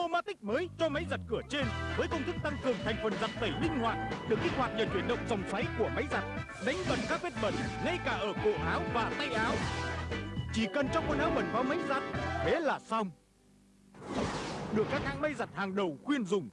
Automatic mới cho máy giặt cửa trên với công thức tăng cường thành phần giặt tẩy linh hoạt, được kích hoạt nhờ chuyển động dòng xoáy của máy giặt, đánh bẩn các vết bẩn, ngay cả ở cổ áo và tay áo. Chỉ cần cho quần áo bẩn vào máy giặt, thế là xong. Được các hãng máy giặt hàng đầu khuyên dùng